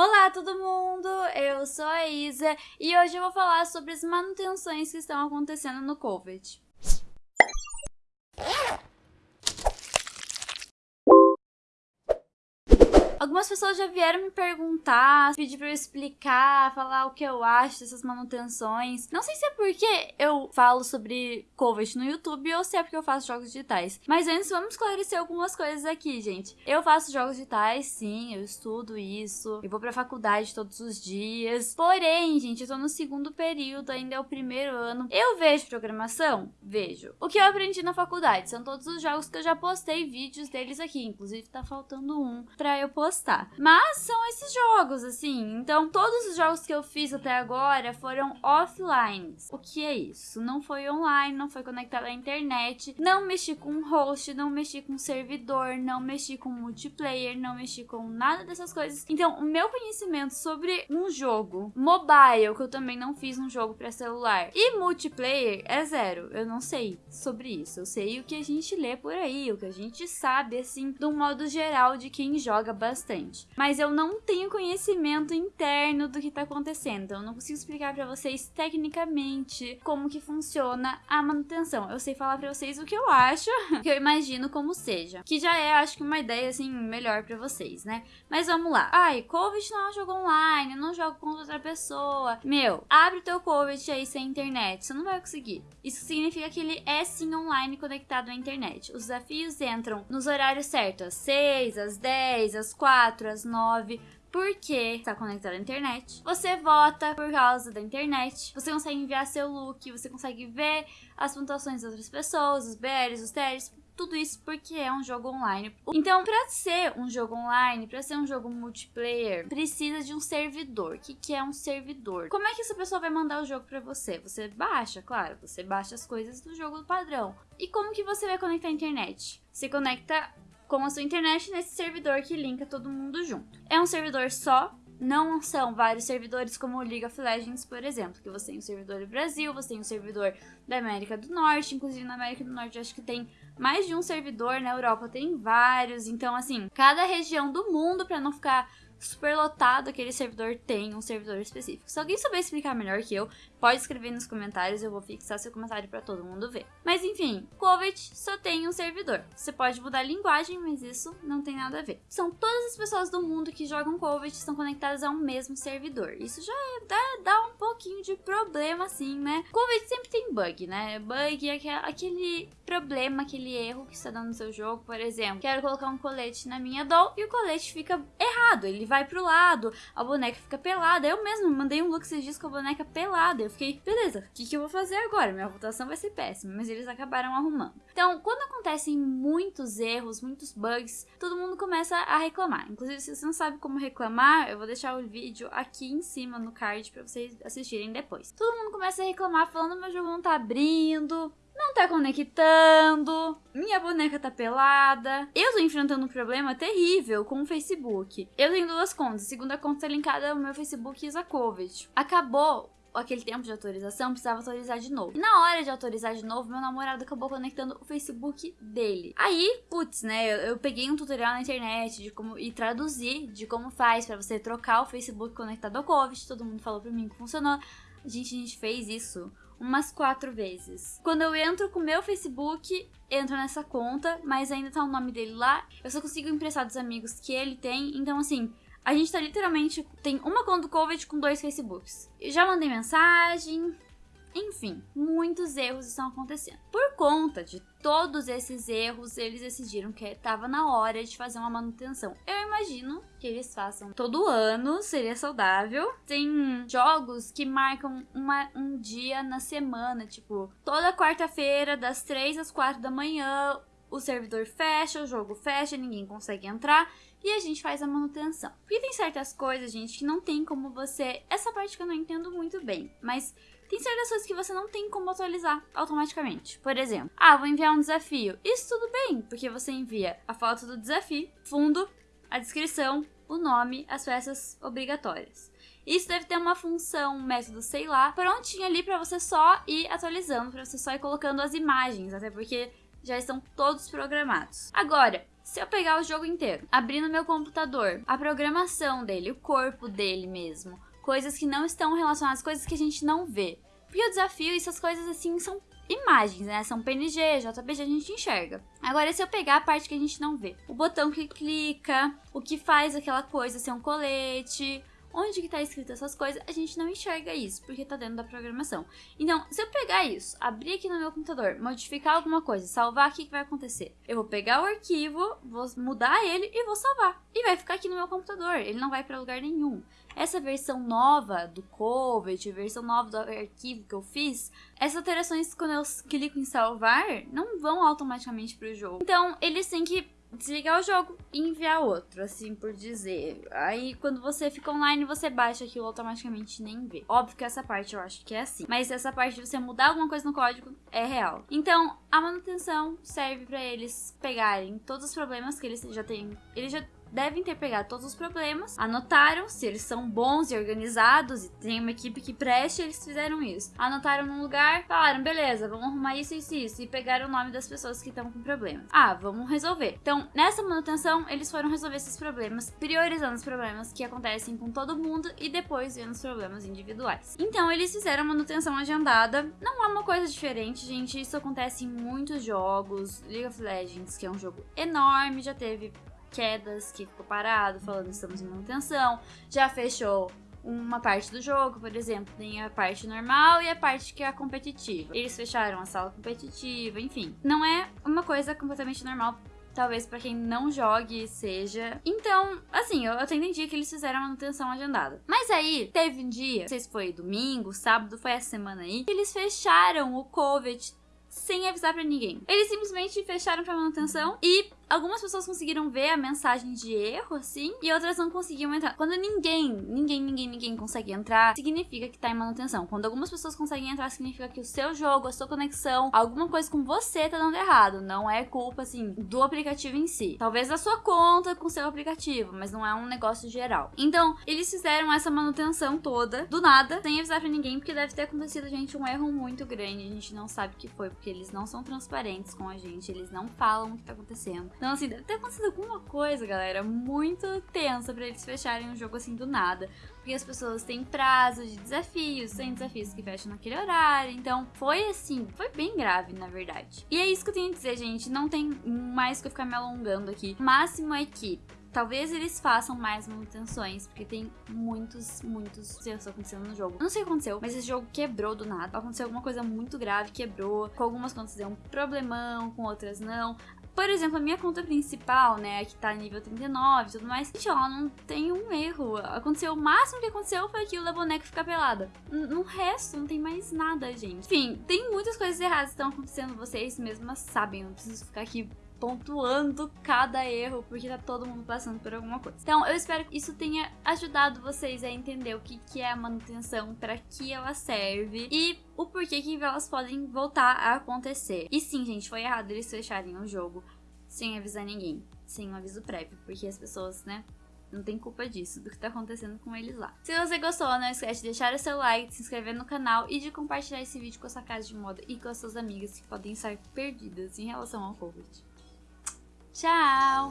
Olá todo mundo, eu sou a Isa e hoje eu vou falar sobre as manutenções que estão acontecendo no COVID. Algumas pessoas já vieram me perguntar, pedir pra eu explicar, falar o que eu acho dessas manutenções. Não sei se é porque eu falo sobre COVID no YouTube ou se é porque eu faço jogos digitais. Mas antes, vamos esclarecer algumas coisas aqui, gente. Eu faço jogos digitais, sim, eu estudo isso. Eu vou pra faculdade todos os dias. Porém, gente, eu tô no segundo período, ainda é o primeiro ano. Eu vejo programação? Vejo. O que eu aprendi na faculdade são todos os jogos que eu já postei vídeos deles aqui. Inclusive, tá faltando um pra eu postar postar. Mas são esses jogos, assim. Então, todos os jogos que eu fiz até agora foram offline. O que é isso? Não foi online, não foi conectado à internet, não mexi com host, não mexi com servidor, não mexi com multiplayer, não mexi com nada dessas coisas. Então, o meu conhecimento sobre um jogo mobile, que eu também não fiz um jogo para celular, e multiplayer é zero. Eu não sei sobre isso. Eu sei o que a gente lê por aí, o que a gente sabe, assim, um modo geral de quem joga bastante bastante. Mas eu não tenho conhecimento interno do que tá acontecendo. Então eu não consigo explicar para vocês tecnicamente como que funciona a manutenção. Eu sei falar para vocês o que eu acho, o que eu imagino como seja. Que já é, acho que uma ideia assim melhor para vocês, né? Mas vamos lá. Ai, Covid não é um jogo online, não jogo com outra pessoa. Meu, abre teu Covid aí sem internet, você não vai conseguir. Isso significa que ele é sim online conectado à internet. Os desafios entram nos horários certos, às 6, às 10, às 4, às 9 porque está conectado à internet. Você vota por causa da internet. Você consegue enviar seu look, você consegue ver as pontuações das outras pessoas, os BRs, os TRs, tudo isso porque é um jogo online. Então, para ser um jogo online, para ser um jogo multiplayer, precisa de um servidor. O que, que é um servidor? Como é que essa pessoa vai mandar o jogo para você? Você baixa, claro, você baixa as coisas do jogo padrão. E como que você vai conectar a internet? Você conecta com a sua internet nesse servidor que linka todo mundo junto. É um servidor só, não são vários servidores como o League of Legends, por exemplo, que você tem um servidor do Brasil, você tem um servidor da América do Norte, inclusive na América do Norte acho que tem mais de um servidor, na Europa tem vários, então assim, cada região do mundo para não ficar super lotado aquele servidor tem um servidor específico. Se alguém souber explicar melhor que eu, pode escrever nos comentários, eu vou fixar seu comentário para todo mundo ver. Mas enfim, Covid só tem um servidor. Você pode mudar a linguagem, mas isso não tem nada a ver. São todas as pessoas do mundo que jogam Covid estão conectadas a um mesmo servidor. Isso já é, dá, dá um pouquinho de problema assim, né? Covid sempre tem bug, né? Bug é aquele problema, aquele erro que está dando no seu jogo, por exemplo. Quero colocar um colete na minha doll e o colete fica errado, ele vai pro lado, a boneca fica pelada. Eu mesmo mandei um look esses dias com a boneca pelada. Eu fiquei, beleza, o que, que eu vou fazer agora? Minha votação vai ser péssima, mas eles acabaram arrumando. Então, quando acontecem muitos erros, muitos bugs, todo mundo começa a reclamar. Inclusive, se você não sabe como reclamar, eu vou deixar o vídeo aqui em cima no card para vocês assistirem depois. Todo mundo começa a reclamar falando meu jogo não tá abrindo, não tá conectando, minha boneca tá pelada. Eu tô enfrentando um problema terrível com o Facebook. Eu tenho duas contas, a segunda conta tá linkada ao meu Facebook Isakovic. Acabou aquele tempo de atualização, precisava atualizar de novo. E na hora de atualizar de novo, meu namorado acabou conectando o Facebook dele. Aí, putz, né, eu, eu peguei um tutorial na internet de como e traduzi de como faz para você trocar o Facebook conectado ao Covid. Todo mundo falou para mim que funcionou. Gente, a gente fez isso umas quatro vezes. Quando eu entro com o meu Facebook, entro nessa conta, mas ainda tá o nome dele lá. Eu só consigo emprestar dos amigos que ele tem. Então, assim, a gente tá literalmente. Tem uma conta do Covid com dois Facebooks. Eu já mandei mensagem, enfim, muitos erros estão acontecendo. Por conta de todos esses erros, eles decidiram que estava na hora de fazer uma manutenção. Eu imagino que eles façam todo ano, seria saudável. Tem jogos que marcam uma, um dia na semana, tipo, toda quarta-feira, das 3 às 4 da manhã, o servidor fecha, o jogo fecha, ninguém consegue entrar e a gente faz a manutenção. Porque tem certas coisas, gente, que não tem como você. Essa parte que eu não entendo muito bem, mas tem certas coisas que você não tem como atualizar automaticamente. Por exemplo, ah, vou enviar um desafio. Isso tudo bem, porque você envia a foto do desafio, fundo, a descrição, o nome, as peças obrigatórias. Isso deve ter uma função, um método, sei lá, prontinho ali para você só ir atualizando, para você só ir colocando as imagens, até porque já estão todos programados. Agora, se eu pegar o jogo inteiro, abrir no meu computador, a programação dele, o corpo dele mesmo, coisas que não estão relacionadas, coisas que a gente não vê. Porque o desafio, essas coisas assim, são imagens, né? São PNG, JPG, a gente enxerga. Agora, se eu pegar a parte que a gente não vê, o botão que clica, o que faz aquela coisa ser um colete, onde que tá escrito essas coisas, a gente não enxerga isso, porque tá dentro da programação. Então, se eu pegar isso, abrir aqui no meu computador, modificar alguma coisa, salvar, o que, que vai acontecer? Eu vou pegar o arquivo, vou mudar ele e vou salvar. E vai ficar aqui no meu computador, ele não vai para lugar nenhum. Essa versão nova do Covet, versão nova do arquivo que eu fiz, essas alterações, quando eu clico em salvar, não vão automaticamente pro jogo. Então, eles têm que desligar o jogo e enviar outro, assim por dizer. Aí quando você fica online, você baixa aquilo automaticamente nem vê. Óbvio que essa parte eu acho que é assim. Mas essa parte de você mudar alguma coisa no código é real. Então, a manutenção serve para eles pegarem todos os problemas que eles já têm. Eles já devem ter pegado todos os problemas, anotaram se eles são bons e organizados e tem uma equipe que preste, eles fizeram isso. Anotaram num lugar, falaram, beleza, vamos arrumar isso, isso, isso, e pegaram o nome das pessoas que estão com problemas. Ah, vamos resolver. Então, nessa manutenção, eles foram resolver esses problemas, priorizando os problemas que acontecem com todo mundo e depois vendo os problemas individuais. Então, eles fizeram manutenção agendada. Não é uma coisa diferente, gente. Isso acontece em muitos jogos. League of Legends, que é um jogo enorme, já teve quedas que ficou parado, falando estamos em manutenção, já fechou uma parte do jogo, por exemplo, tem a parte normal e a parte que é a competitiva. Eles fecharam a sala competitiva, enfim. Não é uma coisa completamente normal talvez para quem não jogue seja. Então, assim, eu, até entendi que eles fizeram manutenção agendada. Mas aí, teve um dia, não sei se foi domingo, sábado, foi essa semana aí, que eles fecharam o COVID sem avisar para ninguém. Eles simplesmente fecharam pra manutenção e algumas pessoas conseguiram ver a mensagem de erro, assim, e outras não conseguiam entrar. Quando ninguém, ninguém, ninguém, ninguém consegue entrar, significa que tá em manutenção. Quando algumas pessoas conseguem entrar, significa que o seu jogo, a sua conexão, alguma coisa com você tá dando errado. Não é culpa, assim, do aplicativo em si. Talvez da sua conta com o seu aplicativo, mas não é um negócio geral. Então, eles fizeram essa manutenção toda, do nada, sem avisar pra ninguém, porque deve ter acontecido, gente, um erro muito grande. A gente não sabe o que foi, porque eles não são transparentes com a gente, eles não falam o que tá acontecendo. Então, assim, deve ter acontecido alguma coisa, galera, muito tensa para eles fecharem um jogo assim do nada. Porque as pessoas têm prazo de desafios, tem desafios que fecham naquele horário. Então, foi assim, foi bem grave, na verdade. E é isso que eu tenho a dizer, gente. Não tem mais que eu ficar me alongando aqui. O máximo é que Talvez eles façam mais manutenções, porque tem muitos, muitos erros acontecendo no jogo. Não sei o que aconteceu, mas esse jogo quebrou do nada. Aconteceu alguma coisa muito grave, quebrou. Com algumas contas deu um problemão, com outras não. Por exemplo, a minha conta principal, né, que tá nível 39 e tudo mais, gente, ela não tem um erro. Aconteceu, o máximo que aconteceu foi aquilo da boneca ficar pelada. No resto, não tem mais nada, gente. Enfim, tem muitas coisas erradas que estão acontecendo, vocês mesmas sabem, não preciso ficar aqui pontuando cada erro, porque tá todo mundo passando por alguma coisa. Então, eu espero que isso tenha ajudado vocês a entender o que, que é a manutenção, para que ela serve e o porquê que elas podem voltar a acontecer. E sim, gente, foi errado eles fecharem o jogo sem avisar ninguém, sem um aviso prévio, porque as pessoas, né, não tem culpa disso, do que tá acontecendo com eles lá. Se você gostou, não esquece de deixar o seu like, de se inscrever no canal e de compartilhar esse vídeo com a sua casa de moda e com as suas amigas que podem estar perdidas em relação ao Covid. Tchau!